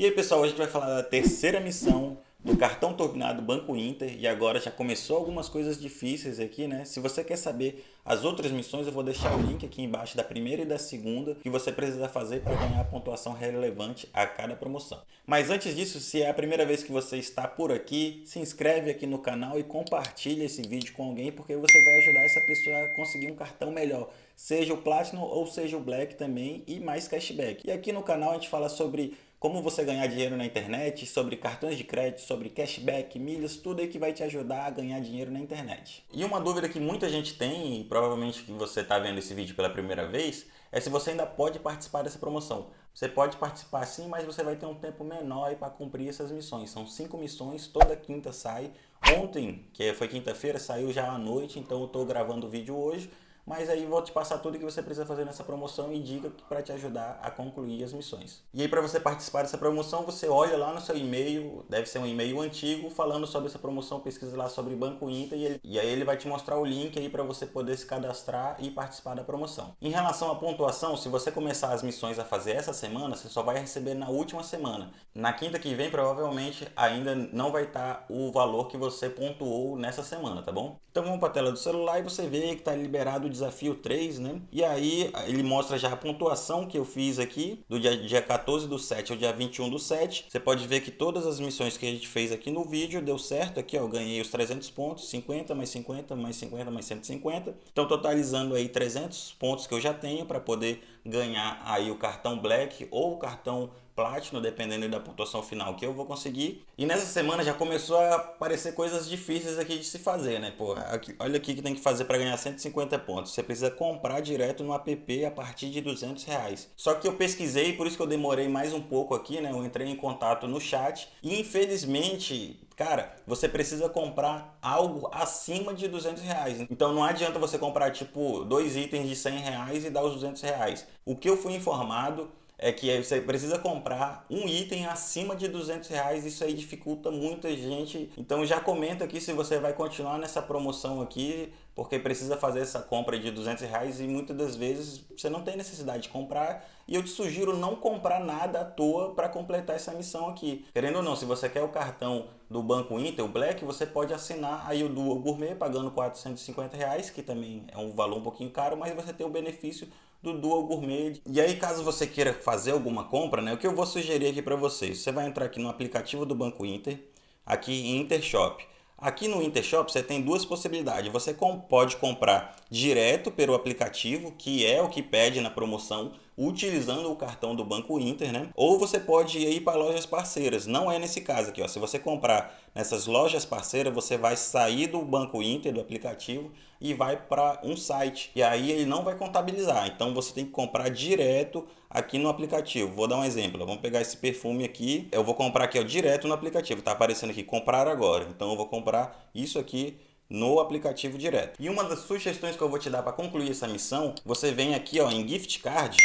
E aí pessoal, hoje a gente vai falar da terceira missão do cartão turbinado Banco Inter e agora já começou algumas coisas difíceis aqui, né? Se você quer saber as outras missões, eu vou deixar o link aqui embaixo da primeira e da segunda que você precisa fazer para ganhar a pontuação relevante a cada promoção. Mas antes disso, se é a primeira vez que você está por aqui, se inscreve aqui no canal e compartilha esse vídeo com alguém porque você vai ajudar essa pessoa a conseguir um cartão melhor seja o Platinum ou seja o Black também e mais cashback. E aqui no canal a gente fala sobre como você ganhar dinheiro na internet, sobre cartões de crédito, sobre cashback, milhas, tudo aí que vai te ajudar a ganhar dinheiro na internet. E uma dúvida que muita gente tem, e provavelmente que você está vendo esse vídeo pela primeira vez, é se você ainda pode participar dessa promoção. Você pode participar sim, mas você vai ter um tempo menor para cumprir essas missões. São cinco missões, toda quinta sai. Ontem, que foi quinta-feira, saiu já à noite, então eu estou gravando o vídeo hoje mas aí vou te passar tudo que você precisa fazer nessa promoção e dica para te ajudar a concluir as missões. E aí para você participar dessa promoção, você olha lá no seu e-mail, deve ser um e-mail antigo, falando sobre essa promoção, pesquisa lá sobre Banco Inter e, ele, e aí ele vai te mostrar o link aí para você poder se cadastrar e participar da promoção. Em relação à pontuação, se você começar as missões a fazer essa semana, você só vai receber na última semana. Na quinta que vem, provavelmente, ainda não vai estar tá o valor que você pontuou nessa semana, tá bom? Então vamos para a tela do celular e você vê que está liberado desafio 3, né? E aí ele mostra já a pontuação que eu fiz aqui, do dia, dia 14 do 7 ao dia 21 do 7. Você pode ver que todas as missões que a gente fez aqui no vídeo deu certo. Aqui ó, ganhei os 300 pontos, 50 mais 50 mais 50 mais 150. Então totalizando aí 300 pontos que eu já tenho para poder ganhar aí o cartão Black ou o cartão Platinum, dependendo da pontuação final que eu vou conseguir. E nessa semana já começou a aparecer coisas difíceis aqui de se fazer, né? Pô, aqui, olha aqui que tem que fazer para ganhar 150 pontos. Você precisa comprar direto no app a partir de 200 reais. Só que eu pesquisei, por isso que eu demorei mais um pouco aqui, né? Eu entrei em contato no chat e infelizmente Cara, você precisa comprar algo acima de 200 reais. Então não adianta você comprar tipo dois itens de 100 reais e dar os 200 reais. O que eu fui informado é que você precisa comprar um item acima de 200 reais, isso aí dificulta muita gente. Então já comenta aqui se você vai continuar nessa promoção aqui, porque precisa fazer essa compra de 200 reais e muitas das vezes você não tem necessidade de comprar e eu te sugiro não comprar nada à toa para completar essa missão aqui. Querendo ou não, se você quer o cartão do Banco Inter, o Black, você pode assinar aí o Dual Gourmet pagando 450 reais, que também é um valor um pouquinho caro, mas você tem o benefício do Dual Gourmet. E aí, caso você queira fazer alguma compra, né, o que eu vou sugerir aqui para vocês? Você vai entrar aqui no aplicativo do Banco Inter, aqui em Intershop. Aqui no Intershop você tem duas possibilidades. Você pode comprar direto pelo aplicativo, que é o que pede na promoção, utilizando o cartão do Banco Inter, né? Ou você pode ir para lojas parceiras. Não é nesse caso aqui, ó. Se você comprar nessas lojas parceiras, você vai sair do Banco Inter, do aplicativo, e vai para um site. E aí ele não vai contabilizar. Então você tem que comprar direto aqui no aplicativo. Vou dar um exemplo. Vamos pegar esse perfume aqui. Eu vou comprar aqui ó, direto no aplicativo. Está aparecendo aqui comprar agora. Então eu vou comprar isso aqui no aplicativo direto. E uma das sugestões que eu vou te dar para concluir essa missão, você vem aqui ó, em gift card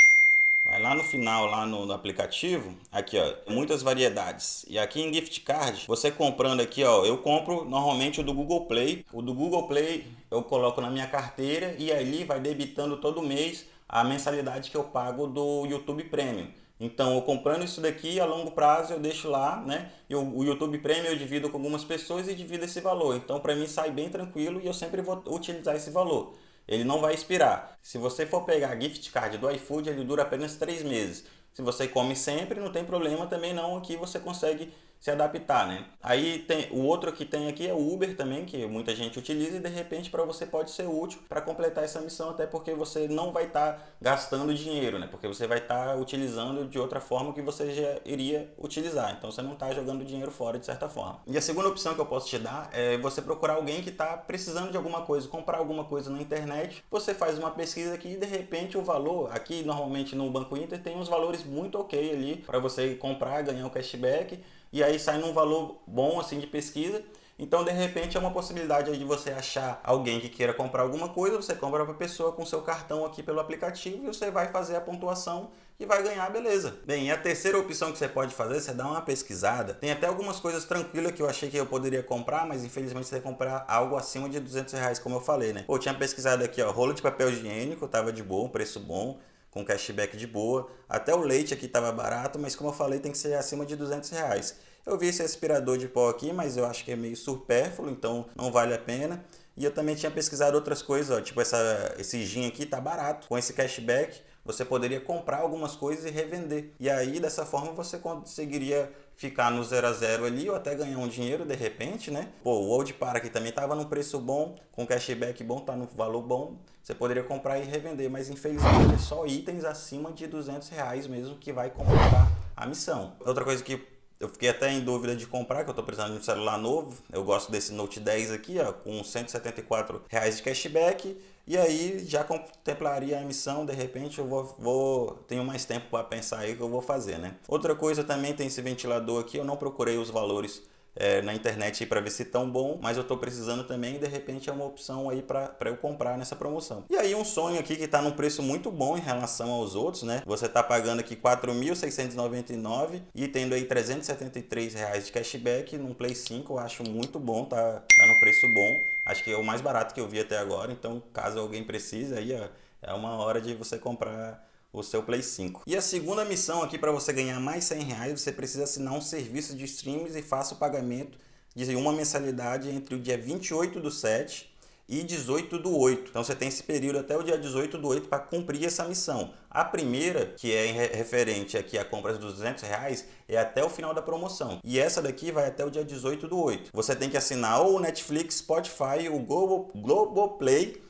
Vai lá no final, lá no, no, aplicativo, aqui ó, muitas variedades. E aqui em gift card, você comprando aqui ó, eu compro normalmente o do Google Play. O do Google Play eu coloco na minha carteira e ali vai debitando todo mês a mensalidade que eu pago do YouTube Premium. Então, eu comprando isso daqui a longo prazo, eu deixo lá, né? Eu, o YouTube Premium eu divido com algumas pessoas e divido esse valor. Então, para mim sai bem tranquilo e eu sempre vou utilizar esse valor. Ele não vai expirar. Se você for pegar gift card do iFood, ele dura apenas 3 meses. Se você come sempre, não tem problema também não, aqui você consegue se adaptar, né? Aí tem o outro que tem aqui é o Uber também, que muita gente utiliza e de repente para você pode ser útil para completar essa missão, até porque você não vai estar tá gastando dinheiro, né? Porque você vai estar tá utilizando de outra forma que você já iria utilizar. Então você não está jogando dinheiro fora de certa forma. E a segunda opção que eu posso te dar é você procurar alguém que está precisando de alguma coisa, comprar alguma coisa na internet. Você faz uma pesquisa aqui e de repente o valor, aqui normalmente no Banco Inter tem uns valores muito ok ali para você comprar, ganhar o cashback e aí sai num valor bom assim de pesquisa. Então, de repente, é uma possibilidade de você achar alguém que queira comprar alguma coisa, você compra para a pessoa com seu cartão aqui pelo aplicativo e você vai fazer a pontuação e vai ganhar, beleza. Bem, a terceira opção que você pode fazer, você dá uma pesquisada. Tem até algumas coisas tranquilas que eu achei que eu poderia comprar, mas infelizmente você vai comprar algo acima de 200 reais, como eu falei, né? Pô, tinha pesquisado aqui, ó, rolo de papel higiênico, tava de bom, preço bom com cashback de boa. Até o leite aqui estava barato, mas como eu falei, tem que ser acima de 200 reais. Eu vi esse aspirador de pó aqui, mas eu acho que é meio supérfluo, então não vale a pena. E eu também tinha pesquisado outras coisas, ó, tipo essa, esse gin aqui tá barato. Com esse cashback, você poderia comprar algumas coisas e revender. E aí, dessa forma, você conseguiria ficar no zero a zero ali ou até ganhar um dinheiro de repente, né? Pô, o Old aqui também tava num preço bom, com cashback bom, tá no valor bom. Você poderia comprar e revender, mas infelizmente é só itens acima de 200 reais mesmo que vai completar a missão. Outra coisa que eu fiquei até em dúvida de comprar, que eu estou precisando de um celular novo. Eu gosto desse Note 10 aqui, ó, com 174 reais de cashback. E aí já contemplaria a emissão, de repente eu vou, vou tenho mais tempo para pensar aí o que eu vou fazer, né? Outra coisa também tem esse ventilador aqui, eu não procurei os valores é, na internet para ver se tão bom, mas eu estou precisando também e de repente é uma opção aí para eu comprar nessa promoção. E aí um sonho aqui que está num preço muito bom em relação aos outros, né? Você está pagando aqui 4.699 e tendo aí 373 reais de cashback num Play 5, eu acho muito bom, tá, tá num preço bom. Acho que é o mais barato que eu vi até agora, então caso alguém precise aí, ó, é uma hora de você comprar o seu Play 5. E a segunda missão aqui para você ganhar mais 100 reais, você precisa assinar um serviço de streams e faça o pagamento de uma mensalidade entre o dia 28 do 7 e 18 do 8. Então você tem esse período até o dia 18 do 8 para cumprir essa missão. A primeira, que é referente aqui a compras dos 200 reais, é até o final da promoção. E essa daqui vai até o dia 18 do 8. Você tem que assinar ou o Netflix, Spotify, o Globoplay,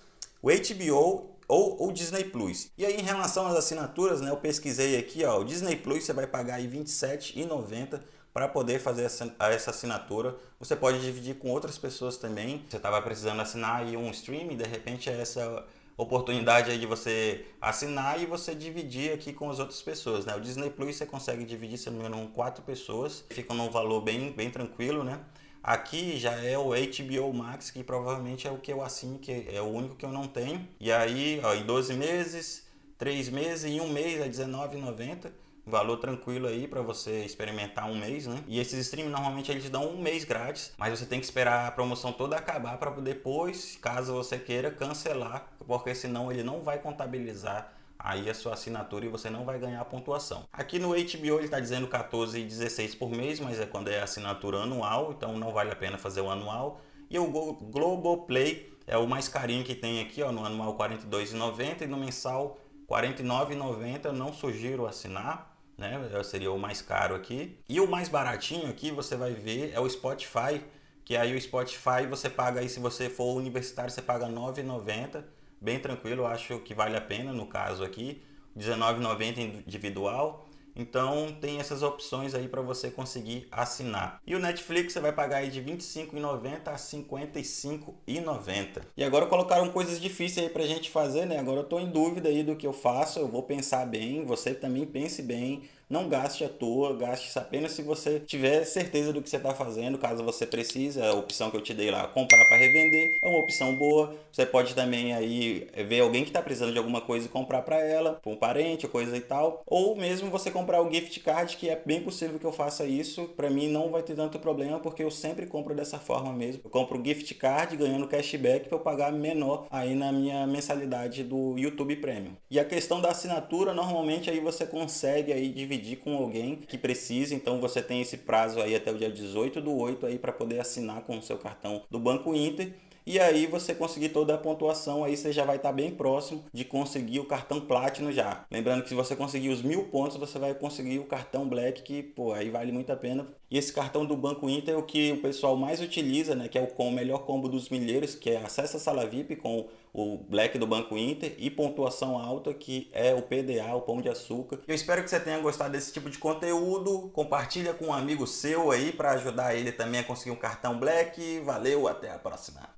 o HBO ou o Disney Plus. E aí em relação às assinaturas, né, eu pesquisei aqui, ó, o Disney Plus você vai pagar aí R$ 27,90 para poder fazer essa assinatura. Você pode dividir com outras pessoas também. Você estava precisando assinar aí um stream, de repente é essa oportunidade aí de você assinar e você dividir aqui com as outras pessoas, né? O Disney Plus você consegue dividir, se não me engano, quatro pessoas. Fica num valor bem, bem tranquilo, né? Aqui já é o HBO Max, que provavelmente é o que eu assino, que é o único que eu não tenho. E aí, ó, em 12 meses, 3 meses e um mês é R$19,90. Valor tranquilo aí para você experimentar um mês, né? E esses streams normalmente eles dão um mês grátis, mas você tem que esperar a promoção toda acabar para depois, caso você queira, cancelar, porque senão ele não vai contabilizar aí a sua assinatura e você não vai ganhar pontuação. Aqui no HBO ele está dizendo 14,16 por mês, mas é quando é assinatura anual, então não vale a pena fazer o anual. E o Globoplay é o mais carinho que tem aqui, ó, no anual R$ 42,90 e no mensal R$ 49,90. Não sugiro assinar, né? Seria o mais caro aqui. E o mais baratinho aqui você vai ver é o Spotify, que aí o Spotify você paga aí se você for universitário você paga R$ 9,90 bem tranquilo, acho que vale a pena no caso aqui, R$19,90 individual. Então tem essas opções aí para você conseguir assinar. E o Netflix você vai pagar aí de R$ 25,90 a R$ 55,90. E agora colocaram coisas difíceis aí para a gente fazer, né? Agora eu estou em dúvida aí do que eu faço, eu vou pensar bem, você também pense bem não gaste à toa, gaste apenas se você tiver certeza do que você está fazendo, caso você precise, a opção que eu te dei lá, comprar para revender, é uma opção boa. Você pode também aí ver alguém que está precisando de alguma coisa e comprar para ela, para um parente, coisa e tal. Ou mesmo você comprar o gift card, que é bem possível que eu faça isso. Para mim não vai ter tanto problema, porque eu sempre compro dessa forma mesmo. Eu compro gift card ganhando cashback para eu pagar menor aí na minha mensalidade do YouTube Premium. E a questão da assinatura, normalmente aí você consegue aí dividir dividir com alguém que precise, então você tem esse prazo aí até o dia 18 do 8 aí para poder assinar com o seu cartão do Banco Inter e aí você conseguir toda a pontuação, aí você já vai estar tá bem próximo de conseguir o cartão Platinum já. Lembrando que se você conseguir os mil pontos, você vai conseguir o cartão Black, que pô, aí vale muito a pena. E esse cartão do Banco Inter é o que o pessoal mais utiliza, né? Que é o, com o melhor combo dos milheiros, que é acesso à sala VIP com o Black do Banco Inter e pontuação alta, que é o PDA, o Pão de Açúcar. Eu espero que você tenha gostado desse tipo de conteúdo. Compartilha com um amigo seu aí para ajudar ele também a conseguir um cartão Black. Valeu, até a próxima.